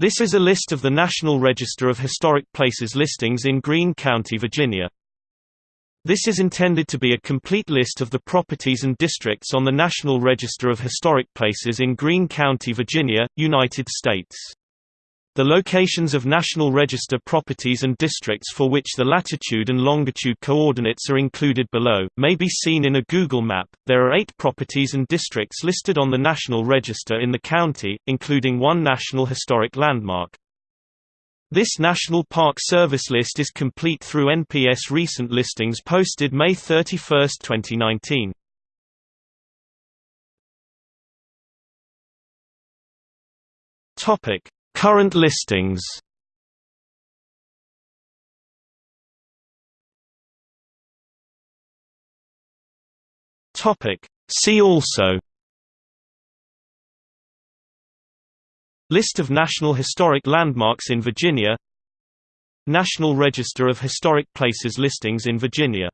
This is a list of the National Register of Historic Places listings in Greene County, Virginia. This is intended to be a complete list of the properties and districts on the National Register of Historic Places in Greene County, Virginia, United States. The locations of National Register properties and districts for which the latitude and longitude coordinates are included below, may be seen in a Google map. There are eight properties and districts listed on the National Register in the county, including one National Historic Landmark. This National Park Service list is complete through NPS recent listings posted May 31, 2019. Topic: Current listings. See also. List of National Historic Landmarks in Virginia. National Register of Historic Places listings in Virginia